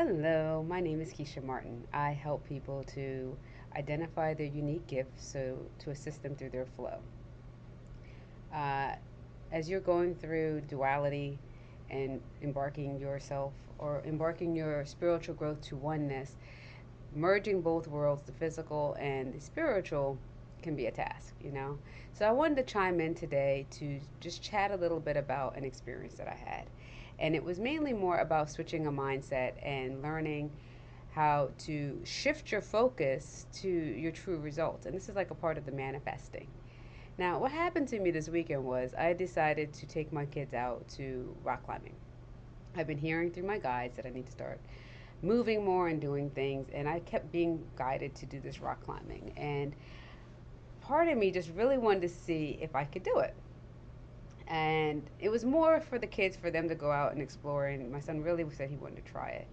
Hello, my name is Keisha Martin. I help people to identify their unique gifts so to assist them through their flow. Uh, as you're going through duality and embarking yourself or embarking your spiritual growth to oneness, merging both worlds, the physical and the spiritual, can be a task, you know? So I wanted to chime in today to just chat a little bit about an experience that I had. And it was mainly more about switching a mindset and learning how to shift your focus to your true results. And this is like a part of the manifesting. Now, what happened to me this weekend was I decided to take my kids out to rock climbing. I've been hearing through my guides that I need to start moving more and doing things, and I kept being guided to do this rock climbing. And part of me just really wanted to see if I could do it and it was more for the kids for them to go out and explore and my son really said he wanted to try it.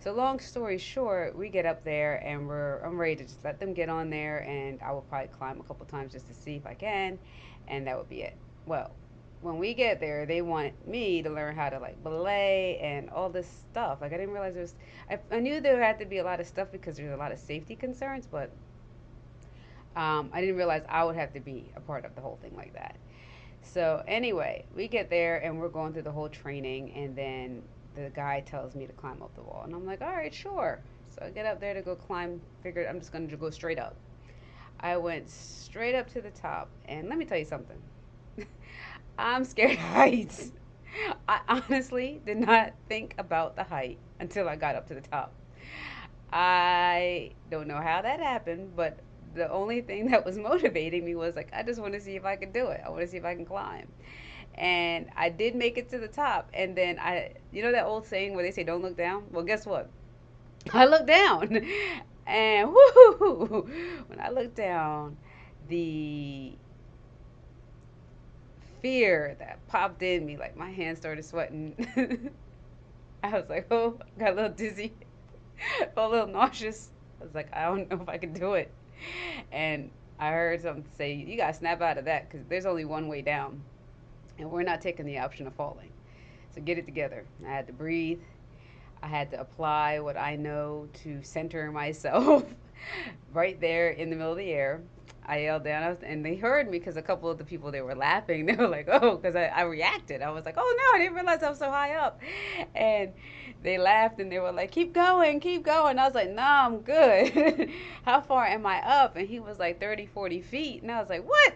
So long story short we get up there and we're i'm ready to just let them get on there and i will probably climb a couple times just to see if i can and that would be it. Well when we get there they want me to learn how to like belay and all this stuff. Like i didn't realize there was i, I knew there had to be a lot of stuff because there's a lot of safety concerns but um, i didn't realize i would have to be a part of the whole thing like that so anyway, we get there and we're going through the whole training, and then the guy tells me to climb up the wall, and I'm like, all right, sure. So I get up there to go climb. Figured I'm just going to go straight up. I went straight up to the top, and let me tell you something. I'm scared of heights. I honestly did not think about the height until I got up to the top. I don't know how that happened, but the only thing that was motivating me was like I just want to see if I can do it. I want to see if I can climb. And I did make it to the top. And then I, you know that old saying where they say don't look down. Well, guess what? I looked down, and whoo! When I looked down, the fear that popped in me, like my hands started sweating. I was like, oh, I got a little dizzy, a little nauseous. I was like, I don't know if I can do it and I heard something say, you got to snap out of that because there's only one way down. And we're not taking the option of falling. So get it together. I had to breathe. I had to apply what I know to center myself right there in the middle of the air. I yelled down, and they heard me because a couple of the people they were laughing. They were like, "Oh," because I, I reacted. I was like, "Oh no, I didn't realize I was so high up," and they laughed and they were like, "Keep going, keep going." I was like, "Nah, I'm good." How far am I up? And he was like 30, 40 feet, and I was like, "What?"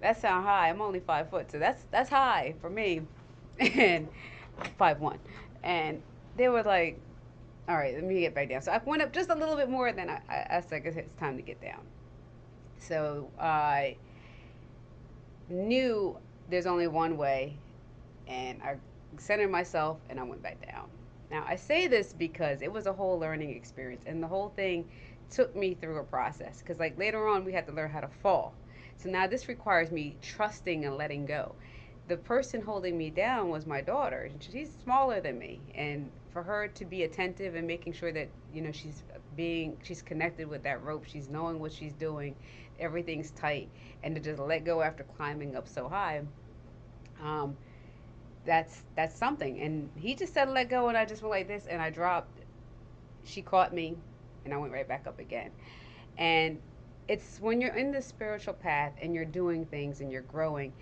That sound high. I'm only five foot, so that's that's high for me, and five one, and they were like, "All right, let me get back down." So I went up just a little bit more, then I, I, I said, "It's time to get down." So I knew there's only one way, and I centered myself and I went back down. Now, I say this because it was a whole learning experience, and the whole thing took me through a process. Because, like, later on, we had to learn how to fall. So now this requires me trusting and letting go. The person holding me down was my daughter. She's smaller than me, and for her to be attentive and making sure that you know she's being she's connected with that rope, she's knowing what she's doing, everything's tight, and to just let go after climbing up so high. Um, that's that's something. And he just said let go, and I just went like this, and I dropped. She caught me, and I went right back up again. And it's when you're in the spiritual path and you're doing things and you're growing,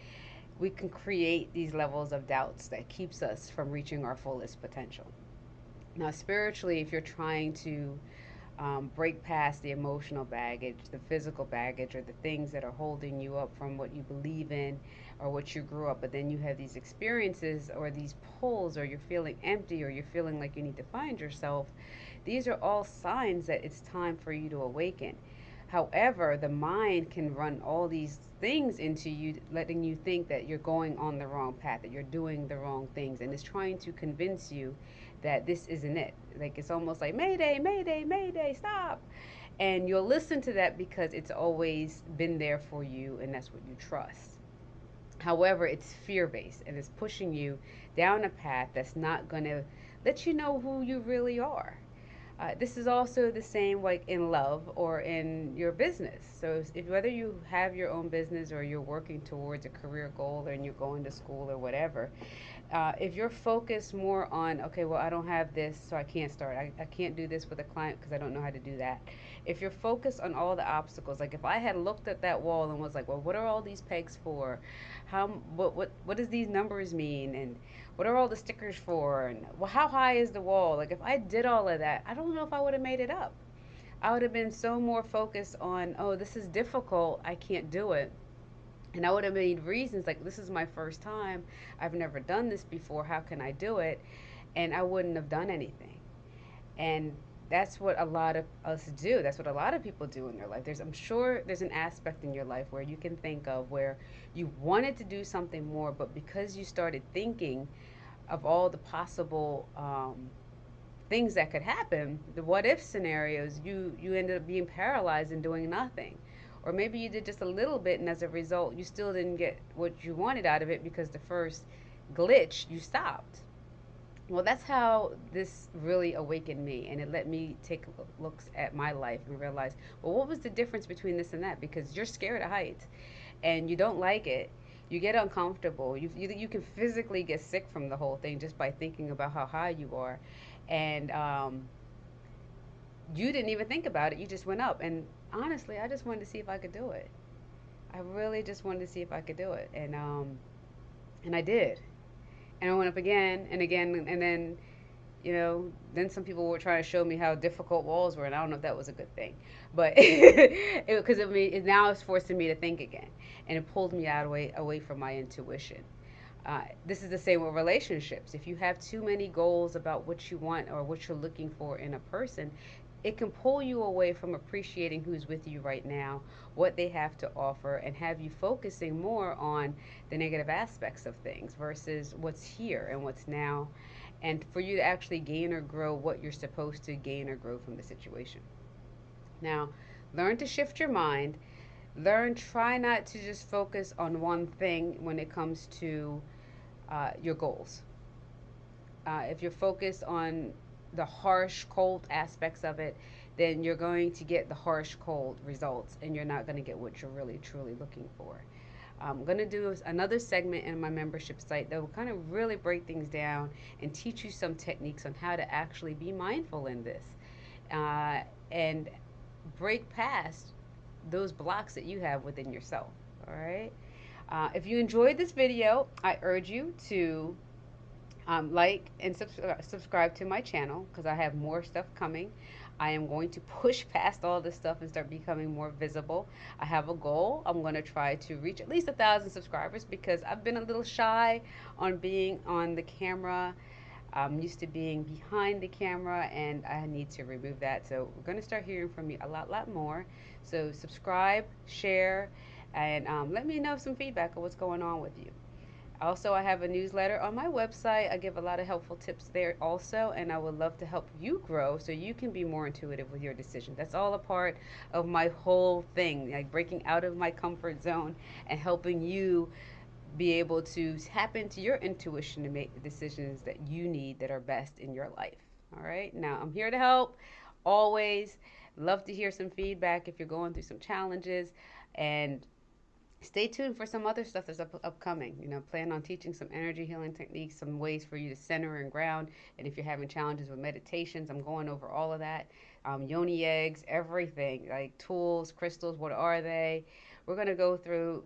we can create these levels of doubts that keeps us from reaching our fullest potential. Now, spiritually, if you're trying to um, break past the emotional baggage, the physical baggage, or the things that are holding you up from what you believe in or what you grew up. But then you have these experiences or these pulls, or you're feeling empty, or you're feeling like you need to find yourself. These are all signs that it's time for you to awaken. However, the mind can run all these things into you, letting you think that you're going on the wrong path, that you're doing the wrong things, and it's trying to convince you that this isn't it. Like it's almost like Mayday, Mayday, Mayday, stop. And you'll listen to that because it's always been there for you and that's what you trust. However, it's fear based and it's pushing you down a path that's not going to let you know who you really are. Uh, this is also the same like in love or in your business. So if whether you have your own business or you're working towards a career goal and you're going to school or whatever, uh, if you're focused more on, okay, well, I don't have this, so I can't start. I, I can't do this with a client because I don't know how to do that. If you're focused on all the obstacles, like if I had looked at that wall and was like, well, what are all these pegs for? How, what, what, what does these numbers mean? And what are all the stickers for? And well, how high is the wall? Like if I did all of that, I don't know if I would have made it up. I would have been so more focused on, oh, this is difficult. I can't do it and I would have made reasons like, this is my first time. I've never done this before. How can I do it? And I wouldn't have done anything. And that's what a lot of us do. That's what a lot of people do in their life. There's, I'm sure there's an aspect in your life where you can think of where you wanted to do something more, but because you started thinking of all the possible um, things that could happen, the what if scenarios, you, you ended up being paralyzed and doing nothing. Or maybe you did just a little bit, and as a result, you still didn't get what you wanted out of it because the first glitch, you stopped. Well, that's how this really awakened me, and it let me take looks at my life and realize, well, what was the difference between this and that? Because you're scared of heights, and you don't like it. You get uncomfortable. You, you, you can physically get sick from the whole thing just by thinking about how high you are. And um, you didn't even think about it. You just went up. And honestly, I just wanted to see if I could do it. I really just wanted to see if I could do it, and um, and I did. And I went up again and again, and then, you know, then some people were trying to show me how difficult walls were, and I don't know if that was a good thing, but because it, it, it now it's forcing me to think again, and it pulled me out away away from my intuition. Uh, this is the same with relationships. If you have too many goals about what you want or what you're looking for in a person, it can pull you away from appreciating who's with you right now, what they have to offer, and have you focusing more on the negative aspects of things versus what's here and what's now, and for you to actually gain or grow what you're supposed to gain or grow from the situation. Now, learn to shift your mind. Learn, try not to just focus on one thing when it comes to uh, your goals. Uh, if you're focused on the harsh, cold aspects of it, then you're going to get the harsh, cold results and you're not going to get what you're really, truly looking for. I'm going to do another segment in my membership site that will kind of really break things down and teach you some techniques on how to actually be mindful in this uh, and break past those blocks that you have within yourself. All right. Uh, if you enjoyed this video, I urge you to um, like and uh, subscribe to my channel because I have more stuff coming. I am going to push past all this stuff and start becoming more visible. I have a goal. I'm going to try to reach at least a thousand subscribers because I've been a little shy on being on the camera. I'm used to being behind the camera and I need to remove that. So we're going to start hearing from me a lot, lot more. So subscribe, share, and um, let me know some feedback of what's going on with you. Also, I have a newsletter on my website. I give a lot of helpful tips there also, and I would love to help you grow so you can be more intuitive with your decisions. That's all a part of my whole thing, like breaking out of my comfort zone and helping you be able to tap into your intuition to make the decisions that you need that are best in your life. All right, now I'm here to help always. Love to hear some feedback if you're going through some challenges and stay tuned for some other stuff that's up, upcoming. You know, plan on teaching some energy healing techniques, some ways for you to center and ground. And if you're having challenges with meditations, I'm going over all of that. Um, yoni eggs, everything like tools, crystals. What are they? We're gonna go through.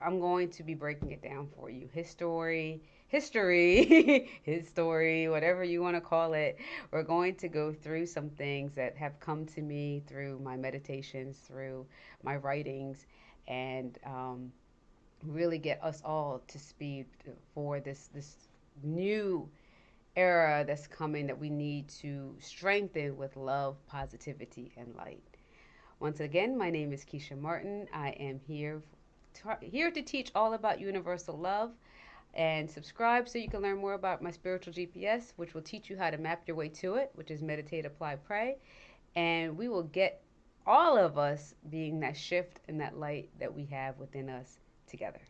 I'm going to be breaking it down for you. History, history, his story, whatever you want to call it. We're going to go through some things that have come to me through my meditations, through my writings, and um, really get us all to speed for this this new era that's coming that we need to strengthen with love, positivity, and light. Once again, my name is Keisha Martin. I am here to, here to teach all about universal love. And subscribe so you can learn more about my spiritual GPS, which will teach you how to map your way to it, which is meditate, apply, pray. And we will get all of us being that shift and that light that we have within us together.